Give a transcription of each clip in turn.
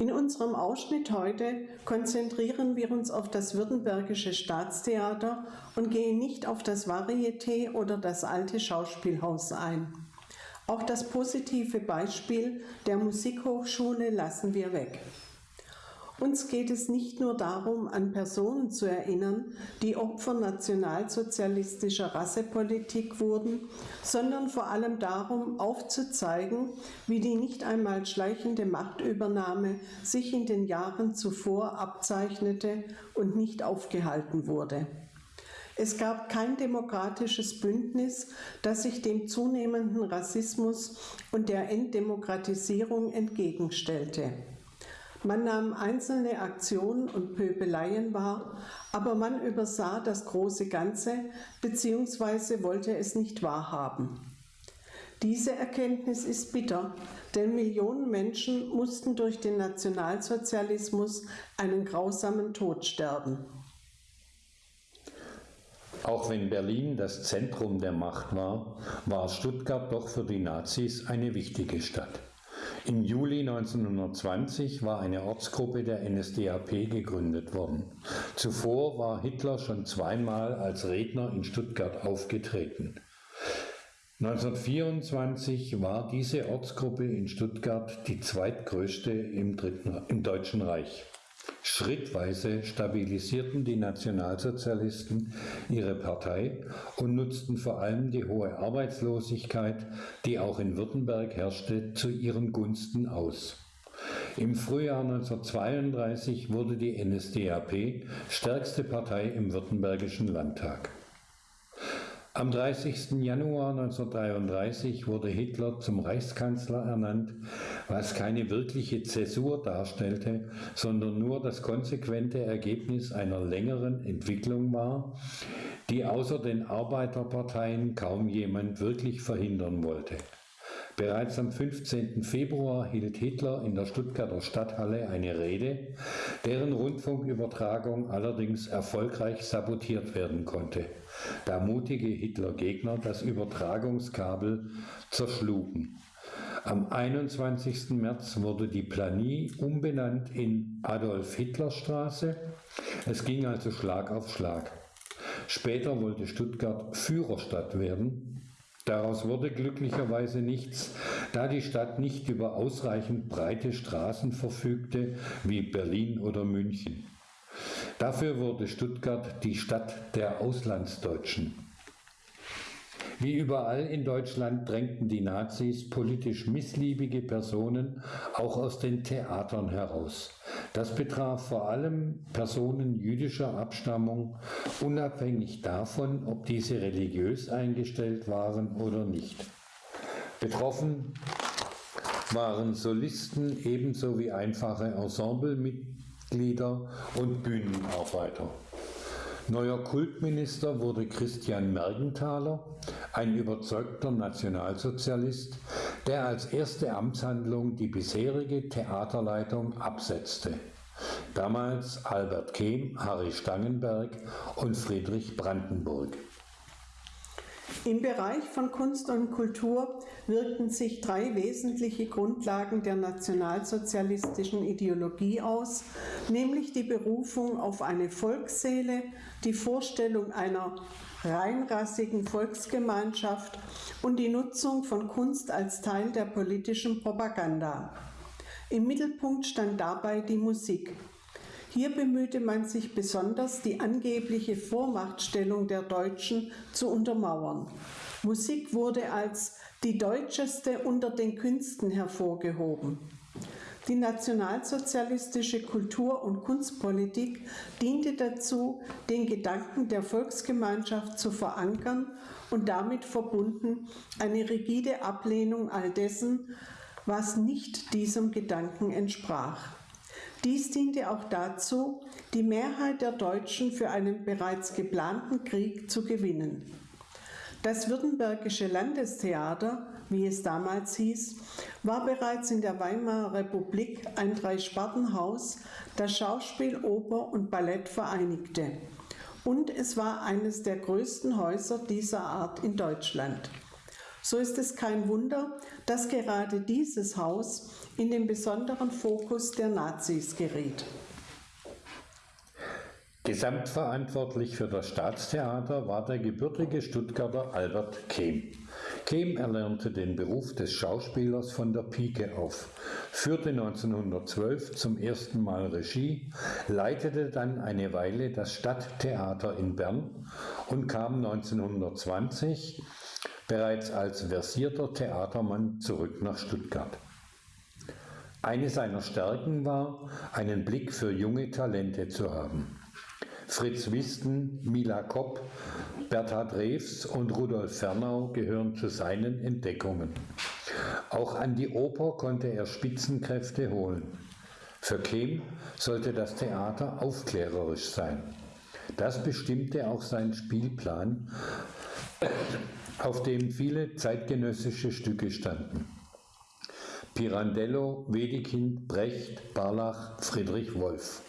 In unserem Ausschnitt heute konzentrieren wir uns auf das Württembergische Staatstheater und gehen nicht auf das Varieté oder das alte Schauspielhaus ein. Auch das positive Beispiel der Musikhochschule lassen wir weg. Uns geht es nicht nur darum, an Personen zu erinnern, die Opfer nationalsozialistischer Rassepolitik wurden, sondern vor allem darum, aufzuzeigen, wie die nicht einmal schleichende Machtübernahme sich in den Jahren zuvor abzeichnete und nicht aufgehalten wurde. Es gab kein demokratisches Bündnis, das sich dem zunehmenden Rassismus und der Enddemokratisierung entgegenstellte. Man nahm einzelne Aktionen und Pöbeleien wahr, aber man übersah das große Ganze bzw. wollte es nicht wahrhaben. Diese Erkenntnis ist bitter, denn Millionen Menschen mussten durch den Nationalsozialismus einen grausamen Tod sterben. Auch wenn Berlin das Zentrum der Macht war, war Stuttgart doch für die Nazis eine wichtige Stadt. Im Juli 1920 war eine Ortsgruppe der NSDAP gegründet worden. Zuvor war Hitler schon zweimal als Redner in Stuttgart aufgetreten. 1924 war diese Ortsgruppe in Stuttgart die zweitgrößte im, Dritten, im Deutschen Reich. Schrittweise stabilisierten die Nationalsozialisten ihre Partei und nutzten vor allem die hohe Arbeitslosigkeit, die auch in Württemberg herrschte, zu ihren Gunsten aus. Im Frühjahr 1932 wurde die NSDAP stärkste Partei im Württembergischen Landtag. Am 30. Januar 1933 wurde Hitler zum Reichskanzler ernannt, was keine wirkliche Zäsur darstellte, sondern nur das konsequente Ergebnis einer längeren Entwicklung war, die außer den Arbeiterparteien kaum jemand wirklich verhindern wollte. Bereits am 15. Februar hielt Hitler in der Stuttgarter Stadthalle eine Rede, deren Rundfunkübertragung allerdings erfolgreich sabotiert werden konnte, da mutige Hitler-Gegner das Übertragungskabel zerschlugen. Am 21. März wurde die Planie umbenannt in Adolf-Hitler-Straße. Es ging also Schlag auf Schlag. Später wollte Stuttgart Führerstadt werden. Daraus wurde glücklicherweise nichts, da die Stadt nicht über ausreichend breite Straßen verfügte wie Berlin oder München. Dafür wurde Stuttgart die Stadt der Auslandsdeutschen. Wie überall in Deutschland drängten die Nazis politisch missliebige Personen auch aus den Theatern heraus. Das betraf vor allem Personen jüdischer Abstammung, unabhängig davon, ob diese religiös eingestellt waren oder nicht. Betroffen waren Solisten ebenso wie einfache Ensemblemitglieder und Bühnenarbeiter. Neuer Kultminister wurde Christian Mergenthaler, ein überzeugter Nationalsozialist, der als erste Amtshandlung die bisherige Theaterleitung absetzte. Damals Albert Kehm, Harry Stangenberg und Friedrich Brandenburg. Im Bereich von Kunst und Kultur wirkten sich drei wesentliche Grundlagen der nationalsozialistischen Ideologie aus, nämlich die Berufung auf eine Volksseele, die Vorstellung einer reinrassigen Volksgemeinschaft und die Nutzung von Kunst als Teil der politischen Propaganda. Im Mittelpunkt stand dabei die Musik. Hier bemühte man sich besonders, die angebliche Vormachtstellung der Deutschen zu untermauern. Musik wurde als die deutscheste unter den Künsten hervorgehoben. Die nationalsozialistische Kultur- und Kunstpolitik diente dazu, den Gedanken der Volksgemeinschaft zu verankern und damit verbunden eine rigide Ablehnung all dessen, was nicht diesem Gedanken entsprach. Dies diente auch dazu, die Mehrheit der Deutschen für einen bereits geplanten Krieg zu gewinnen. Das Württembergische Landestheater, wie es damals hieß, war bereits in der Weimarer Republik ein Dreispartenhaus, das Schauspiel, Oper und Ballett vereinigte. Und es war eines der größten Häuser dieser Art in Deutschland. So ist es kein Wunder, dass gerade dieses Haus in den besonderen Fokus der Nazis geriet. Gesamtverantwortlich für das Staatstheater war der gebürtige Stuttgarter Albert Kehm. Kehm erlernte den Beruf des Schauspielers von der Pike auf, führte 1912 zum ersten Mal Regie, leitete dann eine Weile das Stadttheater in Bern und kam 1920 bereits als versierter Theatermann zurück nach Stuttgart. Eine seiner Stärken war, einen Blick für junge Talente zu haben. Fritz Wisten, Mila Kopp, Berthard Rews und Rudolf Fernau gehören zu seinen Entdeckungen. Auch an die Oper konnte er Spitzenkräfte holen. Für Kehm sollte das Theater aufklärerisch sein. Das bestimmte auch sein Spielplan, auf dem viele zeitgenössische Stücke standen. Pirandello, Wedekind, Brecht, Barlach, Friedrich Wolf.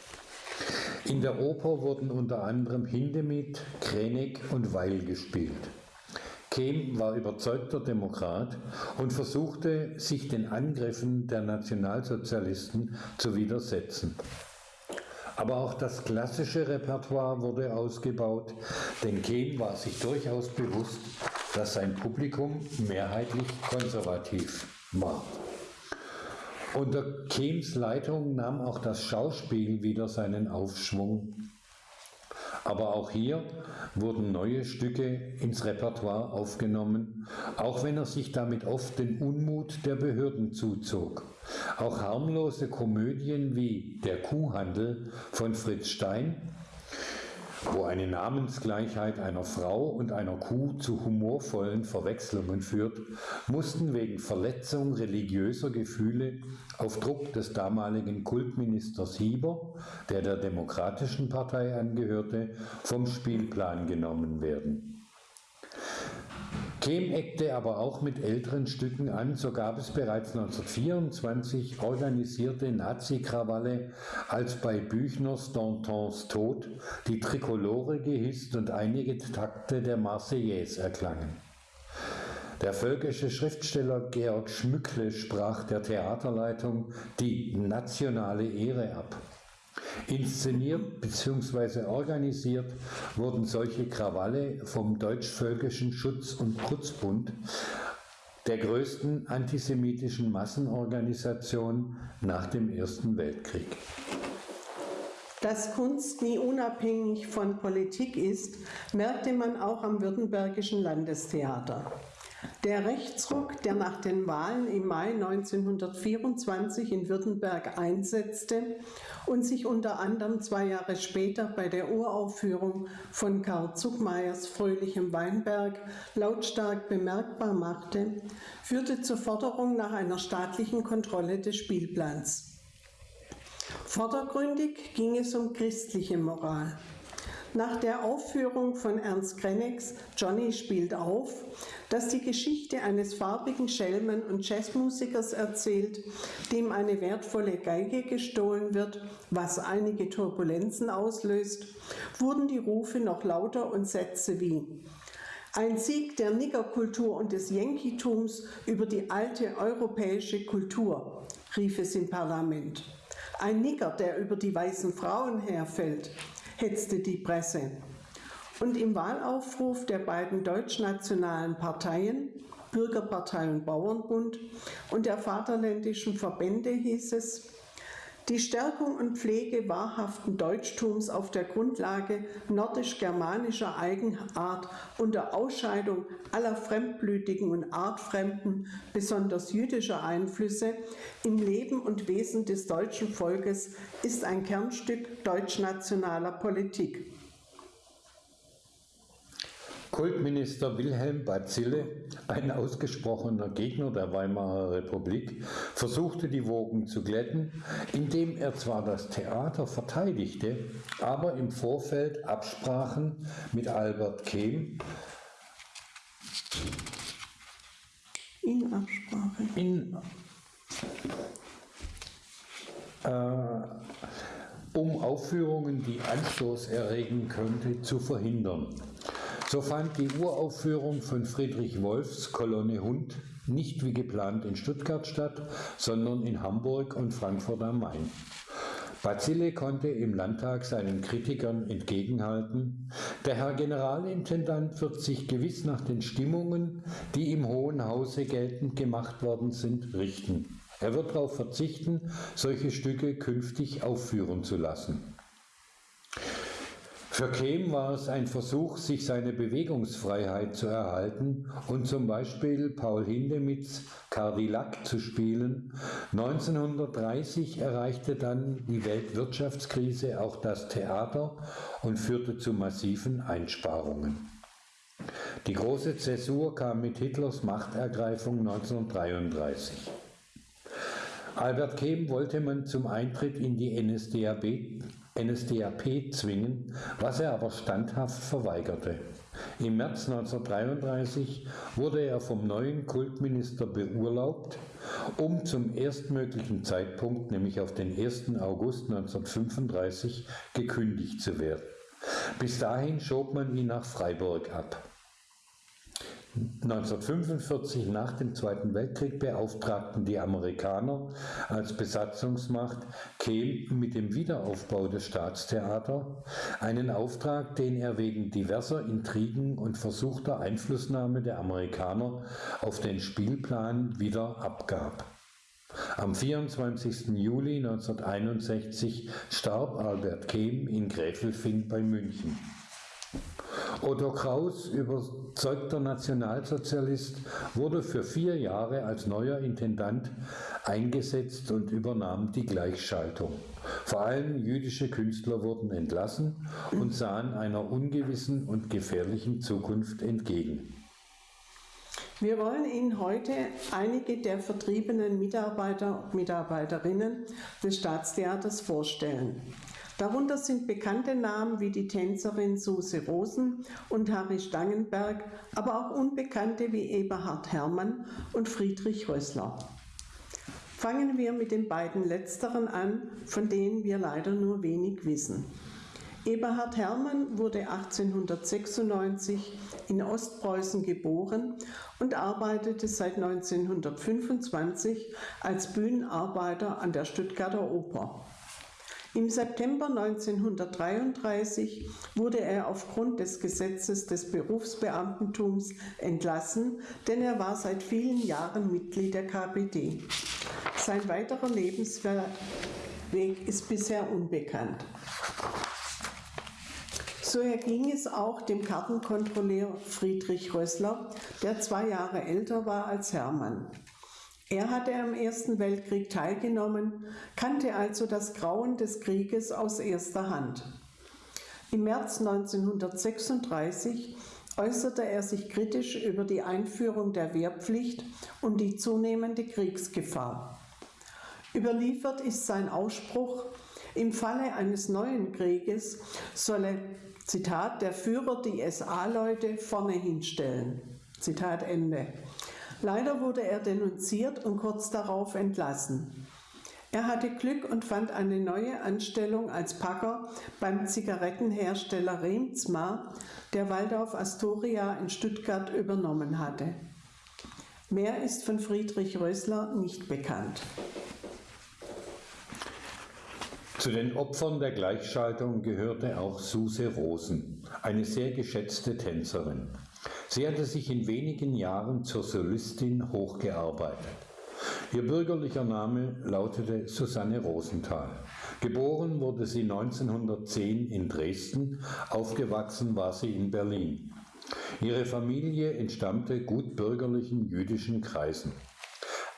In der Oper wurden unter anderem Hindemith, Krenek und Weil gespielt. Kehm war überzeugter Demokrat und versuchte, sich den Angriffen der Nationalsozialisten zu widersetzen. Aber auch das klassische Repertoire wurde ausgebaut, denn Kehm war sich durchaus bewusst, dass sein Publikum mehrheitlich konservativ war. Unter Kehms Leitung nahm auch das Schauspiel wieder seinen Aufschwung. Aber auch hier wurden neue Stücke ins Repertoire aufgenommen, auch wenn er sich damit oft den Unmut der Behörden zuzog. Auch harmlose Komödien wie Der Kuhhandel von Fritz Stein wo eine Namensgleichheit einer Frau und einer Kuh zu humorvollen Verwechslungen führt, mussten wegen Verletzung religiöser Gefühle auf Druck des damaligen Kultministers Hieber, der der Demokratischen Partei angehörte, vom Spielplan genommen werden. Kehm eckte aber auch mit älteren Stücken an, so gab es bereits 1924 organisierte Nazi-Krawalle, als bei Büchners Dantons Tod die Trikolore gehisst und einige Takte der Marseillaise erklangen. Der völkische Schriftsteller Georg Schmückle sprach der Theaterleitung die nationale Ehre ab. Inszeniert bzw. organisiert wurden solche Krawalle vom Deutsch-Völkischen Schutz- und Putzbund, der größten antisemitischen Massenorganisation nach dem Ersten Weltkrieg. Dass Kunst nie unabhängig von Politik ist, merkte man auch am Württembergischen Landestheater. Der Rechtsruck, der nach den Wahlen im Mai 1924 in Württemberg einsetzte und sich unter anderem zwei Jahre später bei der Uraufführung von Karl Zuckmeyers Fröhlichem Weinberg lautstark bemerkbar machte, führte zur Forderung nach einer staatlichen Kontrolle des Spielplans. Vordergründig ging es um christliche Moral. Nach der Aufführung von Ernst Krennex Johnny spielt auf, das die Geschichte eines farbigen Schelmen und Jazzmusikers erzählt, dem eine wertvolle Geige gestohlen wird, was einige Turbulenzen auslöst, wurden die Rufe noch lauter und Sätze wie ein Sieg der Niggerkultur und des Yankeetums über die alte europäische Kultur, rief es im Parlament. Ein Nigger, der über die weißen Frauen herfällt, hetzte die Presse. Und im Wahlaufruf der beiden deutschnationalen Parteien, Bürgerpartei und Bauernbund, und der vaterländischen Verbände hieß es, die Stärkung und Pflege wahrhaften Deutschtums auf der Grundlage nordisch-germanischer Eigenart unter Ausscheidung aller fremdblütigen und artfremden, besonders jüdischer Einflüsse im Leben und Wesen des deutschen Volkes ist ein Kernstück deutschnationaler Politik. Kultminister Wilhelm Bazille, ein ausgesprochener Gegner der Weimarer Republik, versuchte die Wogen zu glätten, indem er zwar das Theater verteidigte, aber im Vorfeld Absprachen mit Albert Kehm in Absprache in, äh, um Aufführungen, die Anstoß erregen könnte, zu verhindern. So fand die Uraufführung von Friedrich Wolfs Kolonne Hund nicht wie geplant in Stuttgart statt, sondern in Hamburg und Frankfurt am Main. Bazille konnte im Landtag seinen Kritikern entgegenhalten, der Herr Generalintendant wird sich gewiss nach den Stimmungen, die im Hohen Hause geltend gemacht worden sind, richten. Er wird darauf verzichten, solche Stücke künftig aufführen zu lassen. Für Kehm war es ein Versuch, sich seine Bewegungsfreiheit zu erhalten und zum Beispiel Paul Hindemiths Cadillac zu spielen. 1930 erreichte dann die Weltwirtschaftskrise auch das Theater und führte zu massiven Einsparungen. Die große Zäsur kam mit Hitlers Machtergreifung 1933. Albert Kehm wollte man zum Eintritt in die NSDAP NSDAP zwingen, was er aber standhaft verweigerte. Im März 1933 wurde er vom neuen Kultminister beurlaubt, um zum erstmöglichen Zeitpunkt, nämlich auf den 1. August 1935, gekündigt zu werden. Bis dahin schob man ihn nach Freiburg ab. 1945 nach dem Zweiten Weltkrieg beauftragten die Amerikaner als Besatzungsmacht Kehl mit dem Wiederaufbau des Staatstheaters, einen Auftrag, den er wegen diverser Intrigen und versuchter Einflussnahme der Amerikaner auf den Spielplan wieder abgab. Am 24. Juli 1961 starb Albert Kehm in Gräfelfing bei München. Otto Kraus, überzeugter Nationalsozialist, wurde für vier Jahre als neuer Intendant eingesetzt und übernahm die Gleichschaltung. Vor allem jüdische Künstler wurden entlassen und sahen einer ungewissen und gefährlichen Zukunft entgegen. Wir wollen Ihnen heute einige der vertriebenen Mitarbeiter und Mitarbeiterinnen des Staatstheaters vorstellen. Darunter sind bekannte Namen wie die Tänzerin Suse Rosen und Harry Stangenberg, aber auch Unbekannte wie Eberhard Herrmann und Friedrich Rössler. Fangen wir mit den beiden letzteren an, von denen wir leider nur wenig wissen. Eberhard Herrmann wurde 1896 in Ostpreußen geboren und arbeitete seit 1925 als Bühnenarbeiter an der Stuttgarter Oper. Im September 1933 wurde er aufgrund des Gesetzes des Berufsbeamtentums entlassen, denn er war seit vielen Jahren Mitglied der KPD. Sein weiterer Lebensweg ist bisher unbekannt. So erging es auch dem Kartenkontrolleur Friedrich Rössler, der zwei Jahre älter war als Hermann. Er hatte am Ersten Weltkrieg teilgenommen, kannte also das Grauen des Krieges aus erster Hand. Im März 1936 äußerte er sich kritisch über die Einführung der Wehrpflicht und die zunehmende Kriegsgefahr. Überliefert ist sein Ausspruch, im Falle eines neuen Krieges solle, Zitat, der Führer die SA-Leute vorne hinstellen. Zitat Ende. Leider wurde er denunziert und kurz darauf entlassen. Er hatte Glück und fand eine neue Anstellung als Packer beim Zigarettenhersteller Remsmar, der Waldorf Astoria in Stuttgart übernommen hatte. Mehr ist von Friedrich Rösler nicht bekannt. Zu den Opfern der Gleichschaltung gehörte auch Suse Rosen, eine sehr geschätzte Tänzerin. Sie hatte sich in wenigen Jahren zur Solistin hochgearbeitet. Ihr bürgerlicher Name lautete Susanne Rosenthal. Geboren wurde sie 1910 in Dresden, aufgewachsen war sie in Berlin. Ihre Familie entstammte gut bürgerlichen jüdischen Kreisen.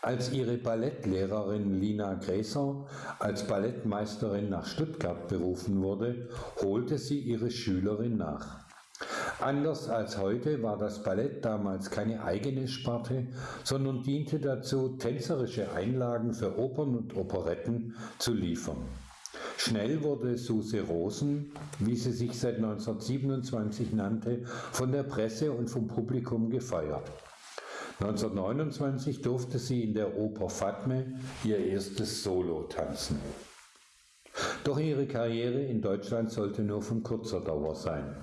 Als ihre Ballettlehrerin Lina Gräser als Ballettmeisterin nach Stuttgart berufen wurde, holte sie ihre Schülerin nach. Anders als heute war das Ballett damals keine eigene Sparte, sondern diente dazu, tänzerische Einlagen für Opern und Operetten zu liefern. Schnell wurde Suse Rosen, wie sie sich seit 1927 nannte, von der Presse und vom Publikum gefeiert. 1929 durfte sie in der Oper Fatme ihr erstes Solo tanzen. Doch ihre Karriere in Deutschland sollte nur von kurzer Dauer sein.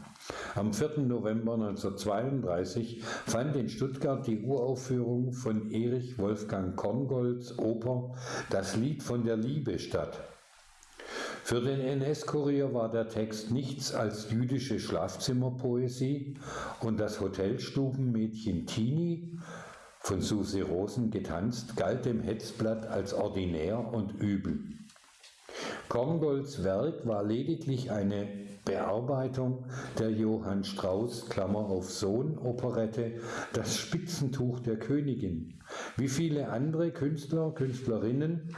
Am 4. November 1932 fand in Stuttgart die Uraufführung von Erich Wolfgang Korngolds Oper Das Lied von der Liebe statt. Für den NS-Kurier war der Text nichts als jüdische Schlafzimmerpoesie und das Hotelstubenmädchen Tini, von Susi Rosen getanzt, galt dem Hetzblatt als ordinär und übel. Korngolds Werk war lediglich eine Bearbeitung der Johann Strauss Klammer auf Sohn Operette Das Spitzentuch der Königin. Wie viele andere Künstler, Künstlerinnen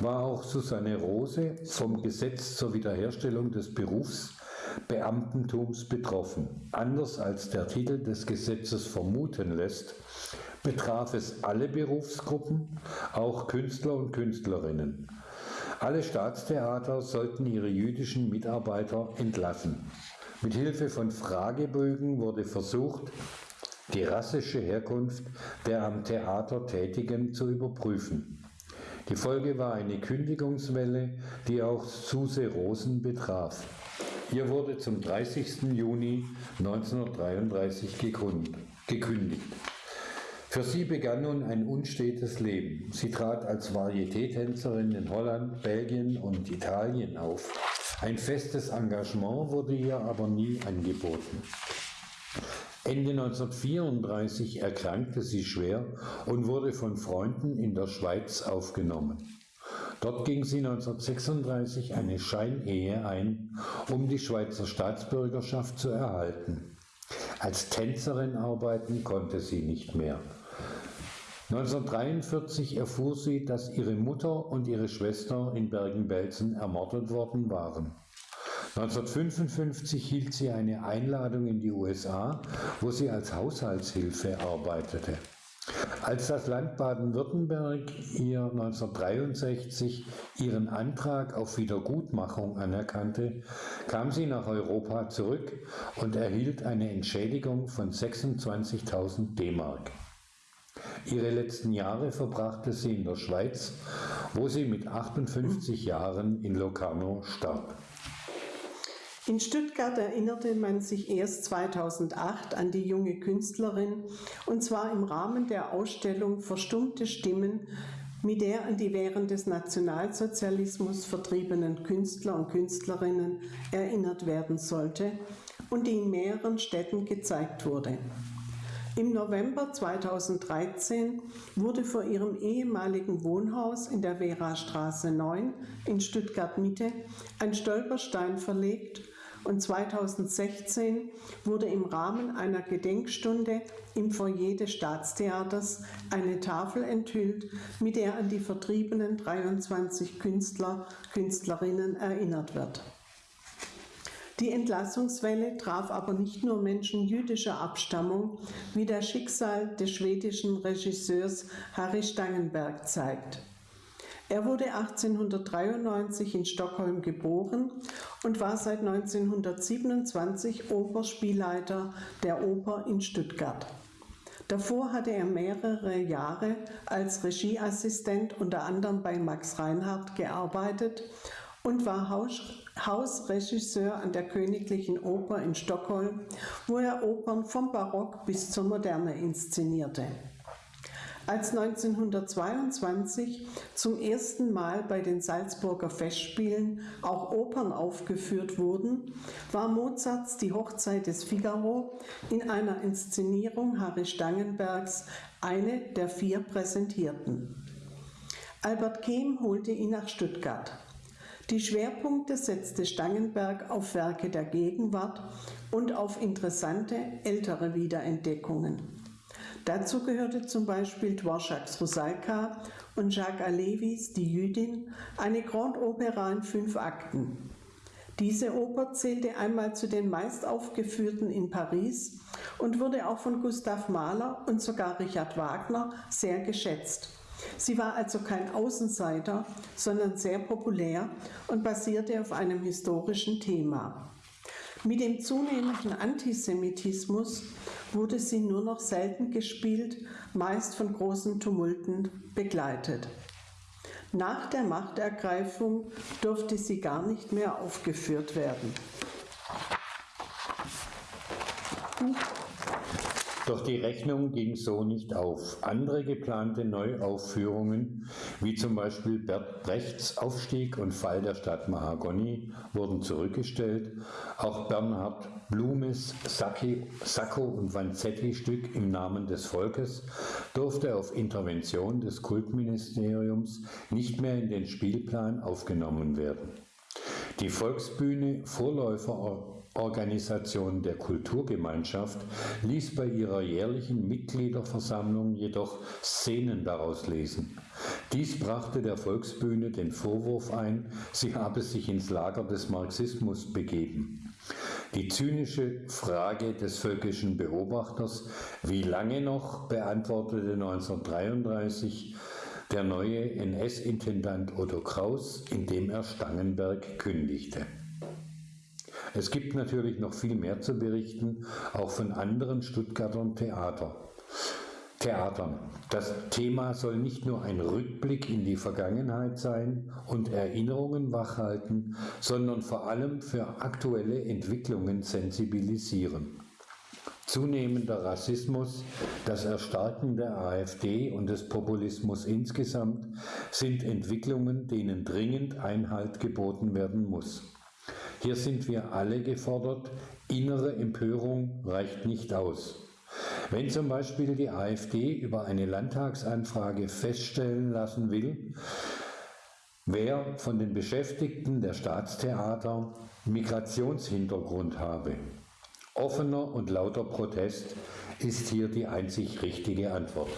war auch Susanne Rose vom Gesetz zur Wiederherstellung des Berufsbeamtentums betroffen. Anders als der Titel des Gesetzes vermuten lässt, betraf es alle Berufsgruppen, auch Künstler und Künstlerinnen. Alle Staatstheater sollten ihre jüdischen Mitarbeiter entlassen. Mit Hilfe von Fragebögen wurde versucht, die rassische Herkunft der am Theater Tätigen zu überprüfen. Die Folge war eine Kündigungswelle, die auch Suse Rosen betraf. Ihr wurde zum 30. Juni 1933 gekündigt. Für sie begann nun ein unstetes Leben. Sie trat als Varieté-Tänzerin in Holland, Belgien und Italien auf. Ein festes Engagement wurde ihr aber nie angeboten. Ende 1934 erkrankte sie schwer und wurde von Freunden in der Schweiz aufgenommen. Dort ging sie 1936 eine Scheinehe ein, um die Schweizer Staatsbürgerschaft zu erhalten. Als Tänzerin arbeiten konnte sie nicht mehr. 1943 erfuhr sie, dass ihre Mutter und ihre Schwester in Bergen-Belsen ermordet worden waren. 1955 hielt sie eine Einladung in die USA, wo sie als Haushaltshilfe arbeitete. Als das Land Baden-Württemberg ihr 1963 ihren Antrag auf Wiedergutmachung anerkannte, kam sie nach Europa zurück und erhielt eine Entschädigung von 26.000 D-Mark. Ihre letzten Jahre verbrachte sie in der Schweiz, wo sie mit 58 Jahren in Locarno starb. In Stuttgart erinnerte man sich erst 2008 an die junge Künstlerin, und zwar im Rahmen der Ausstellung Verstummte Stimmen, mit der an die während des Nationalsozialismus vertriebenen Künstler und Künstlerinnen erinnert werden sollte und die in mehreren Städten gezeigt wurde. Im November 2013 wurde vor ihrem ehemaligen Wohnhaus in der Vera-Straße 9 in Stuttgart-Mitte ein Stolperstein verlegt und 2016 wurde im Rahmen einer Gedenkstunde im Foyer des Staatstheaters eine Tafel enthüllt, mit der an die vertriebenen 23 Künstler, Künstlerinnen erinnert wird. Die Entlassungswelle traf aber nicht nur Menschen jüdischer Abstammung, wie das Schicksal des schwedischen Regisseurs Harry Stangenberg zeigt. Er wurde 1893 in Stockholm geboren und war seit 1927 Operspielleiter der Oper in Stuttgart. Davor hatte er mehrere Jahre als Regieassistent unter anderem bei Max Reinhardt gearbeitet und war Haus Hausregisseur an der Königlichen Oper in Stockholm, wo er Opern vom Barock bis zur Moderne inszenierte. Als 1922 zum ersten Mal bei den Salzburger Festspielen auch Opern aufgeführt wurden, war Mozarts Die Hochzeit des Figaro in einer Inszenierung Harry Stangenbergs eine der vier präsentierten. Albert Kehm holte ihn nach Stuttgart. Die Schwerpunkte setzte Stangenberg auf Werke der Gegenwart und auf interessante ältere Wiederentdeckungen. Dazu gehörte zum Beispiel Dvorak's Rusalka und Jacques Alevis Die Jüdin, eine Grand Opera in fünf Akten. Diese Oper zählte einmal zu den meist aufgeführten in Paris und wurde auch von Gustav Mahler und sogar Richard Wagner sehr geschätzt. Sie war also kein Außenseiter, sondern sehr populär und basierte auf einem historischen Thema. Mit dem zunehmenden Antisemitismus wurde sie nur noch selten gespielt, meist von großen Tumulten begleitet. Nach der Machtergreifung durfte sie gar nicht mehr aufgeführt werden. Doch die Rechnung ging so nicht auf. Andere geplante Neuaufführungen, wie zum Beispiel Bert Brechts Aufstieg und Fall der Stadt Mahagoni, wurden zurückgestellt. Auch Bernhard Blumes Sacco und Vanzetti-Stück im Namen des Volkes durfte auf Intervention des Kultministeriums nicht mehr in den Spielplan aufgenommen werden. Die Volksbühne, Vorläuferorganisation der Kulturgemeinschaft, ließ bei ihrer jährlichen Mitgliederversammlung jedoch Szenen daraus lesen. Dies brachte der Volksbühne den Vorwurf ein, sie habe sich ins Lager des Marxismus begeben. Die zynische Frage des völkischen Beobachters, wie lange noch, beantwortete 1933 der neue NS-Intendant Otto Kraus, indem er Stangenberg kündigte. Es gibt natürlich noch viel mehr zu berichten, auch von anderen Stuttgartern Theater. Theatern. Das Thema soll nicht nur ein Rückblick in die Vergangenheit sein und Erinnerungen wachhalten, sondern vor allem für aktuelle Entwicklungen sensibilisieren. Zunehmender Rassismus, das Erstarken der AfD und des Populismus insgesamt sind Entwicklungen, denen dringend Einhalt geboten werden muss. Hier sind wir alle gefordert, innere Empörung reicht nicht aus. Wenn zum Beispiel die AfD über eine Landtagsanfrage feststellen lassen will, wer von den Beschäftigten der Staatstheater Migrationshintergrund habe. Offener und lauter Protest ist hier die einzig richtige Antwort.